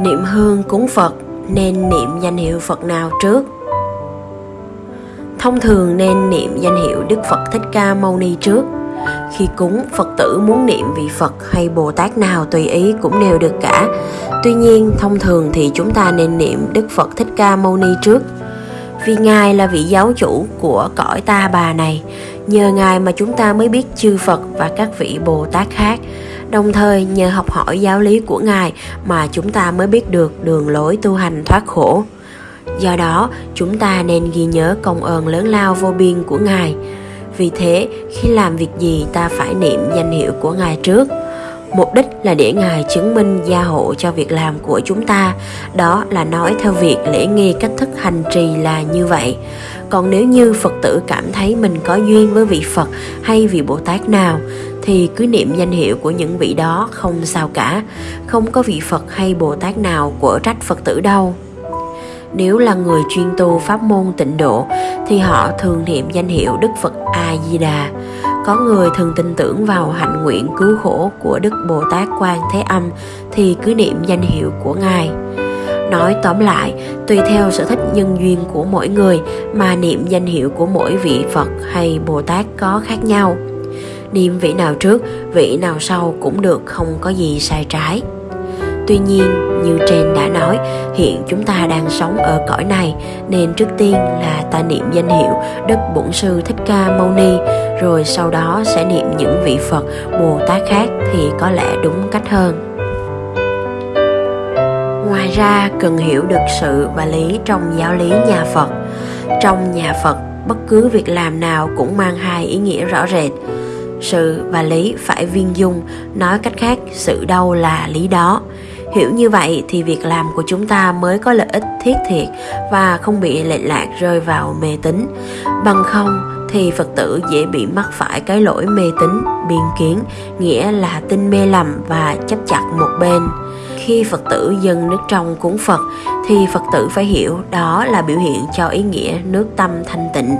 Niệm hương cúng Phật nên niệm danh hiệu Phật nào trước? Thông thường nên niệm danh hiệu Đức Phật Thích Ca Mâu Ni trước. Khi cúng, Phật tử muốn niệm vị Phật hay Bồ Tát nào tùy ý cũng đều được cả. Tuy nhiên, thông thường thì chúng ta nên niệm Đức Phật Thích Ca Mâu Ni trước. Vì Ngài là vị giáo chủ của cõi ta bà này, nhờ Ngài mà chúng ta mới biết chư Phật và các vị Bồ Tát khác. Đồng thời nhờ học hỏi giáo lý của Ngài mà chúng ta mới biết được đường lối tu hành thoát khổ. Do đó, chúng ta nên ghi nhớ công ơn lớn lao vô biên của Ngài. Vì thế, khi làm việc gì ta phải niệm danh hiệu của Ngài trước. Mục đích là để Ngài chứng minh gia hộ cho việc làm của chúng ta, đó là nói theo việc lễ nghi cách thức hành trì là như vậy. Còn nếu như Phật tử cảm thấy mình có duyên với vị Phật hay vị Bồ Tát nào thì cứ niệm danh hiệu của những vị đó không sao cả, không có vị Phật hay Bồ Tát nào của trách Phật tử đâu nếu là người chuyên tu pháp môn tịnh độ thì họ thường niệm danh hiệu Đức Phật A Di Đà. Có người thường tin tưởng vào hạnh nguyện cứu khổ của Đức Bồ Tát Quan Thế Âm thì cứ niệm danh hiệu của Ngài. Nói tóm lại, tùy theo sở thích nhân duyên của mỗi người mà niệm danh hiệu của mỗi vị Phật hay Bồ Tát có khác nhau. Niệm vị nào trước, vị nào sau cũng được không có gì sai trái. Tuy nhiên, như trên đã nói, hiện chúng ta đang sống ở cõi này nên trước tiên là ta niệm danh hiệu Đức Bổn Sư Thích Ca Mâu Ni, rồi sau đó sẽ niệm những vị Phật, Bồ Tát khác thì có lẽ đúng cách hơn. Ngoài ra, cần hiểu được sự và lý trong giáo lý nhà Phật. Trong nhà Phật, bất cứ việc làm nào cũng mang hai ý nghĩa rõ rệt. Sự và lý phải viên dung, nói cách khác, sự đâu là lý đó. Hiểu như vậy thì việc làm của chúng ta mới có lợi ích thiết thiệt và không bị lệch lạc rơi vào mê tín. Bằng không thì phật tử dễ bị mắc phải cái lỗi mê tín biên kiến nghĩa là tin mê lầm và chấp chặt một bên. Khi phật tử dâng nước trong cúng phật thì phật tử phải hiểu đó là biểu hiện cho ý nghĩa nước tâm thanh tịnh.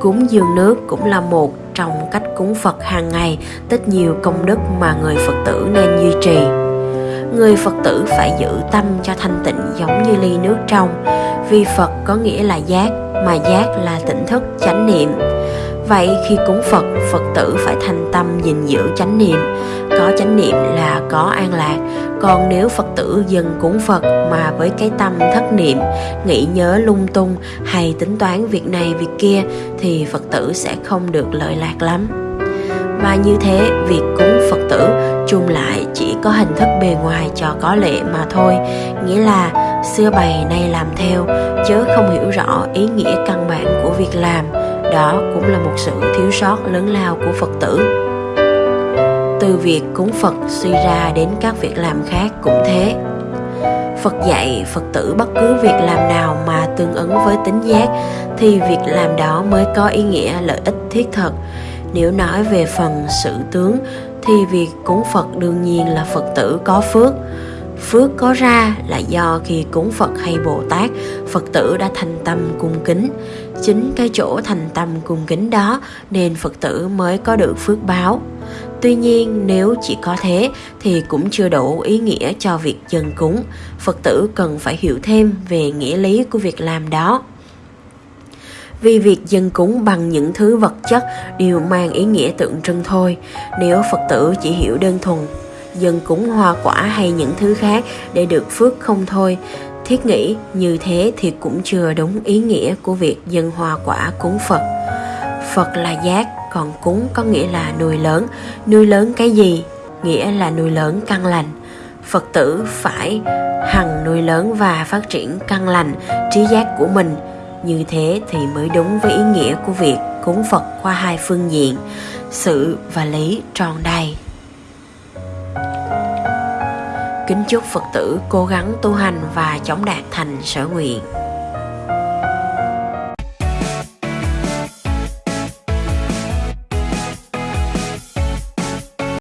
Cúng dường nước cũng là một trong cách cúng phật hàng ngày, tích nhiều công đức mà người phật tử nên duy trì. Người phật tử phải giữ tâm cho thanh tịnh giống như ly nước trong. Vì phật có nghĩa là giác, mà giác là tỉnh thức, chánh niệm vậy khi cúng phật phật tử phải thành tâm gìn giữ chánh niệm. Có chánh niệm là có an lạc. Còn nếu phật tử dần cúng phật mà với cái tâm thất niệm, nghĩ nhớ lung tung hay tính toán việc này, việc kia thì phật tử sẽ không được lợi lạc lắm. Và như thế, việc cúng phật tử chung lại chỉ có hình thức bề ngoài cho có lệ mà thôi. Nghĩa là xưa bày nay làm theo, chớ không hiểu rõ ý nghĩa căn bản của việc làm đó cũng là một sự thiếu sót lớn lao của phật tử từ việc cúng phật suy ra đến các việc làm khác cũng thế Phật dạy Phật tử bất cứ việc làm nào mà tương ứng với tính giác thì việc làm đó mới có ý nghĩa lợi ích thiết thực. Nếu nói về phần sự tướng thì việc cúng Phật đương nhiên là Phật tử có phước. Phước có ra là do khi cúng Phật hay Bồ Tát, Phật tử đã thành tâm cung kính. Chính cái chỗ thành tâm cung kính đó nên Phật tử mới có được phước báo. Tuy nhiên, nếu chỉ có thế thì cũng chưa đủ ý nghĩa cho việc dân cúng. Phật tử cần phải hiểu thêm về nghĩa lý của việc làm đó vì việc dân cúng bằng những thứ vật chất đều mang ý nghĩa tượng trưng thôi, nếu phật tử chỉ hiểu đơn thuần, dân cúng hoa quả hay những thứ khác để được phước không thôi thiết nghĩ như thế thì cũng chưa đúng ý nghĩa của việc dân hoa quả cúng phật. Phật là giác, còn cúng có nghĩa là nuôi lớn. Nuôi lớn cái gì? Nghĩa là nuôi lớn căn lành. Phật tử phải hằng nuôi lớn và phát triển căn lành, trí giác của mình. Như thế thì mới đúng với ý nghĩa của việc cúng phật qua hai phương diện, sự và lý tròn đầy. Kính chúc phật tử cố gắng tu hành và chống đạt thành sở nguyện.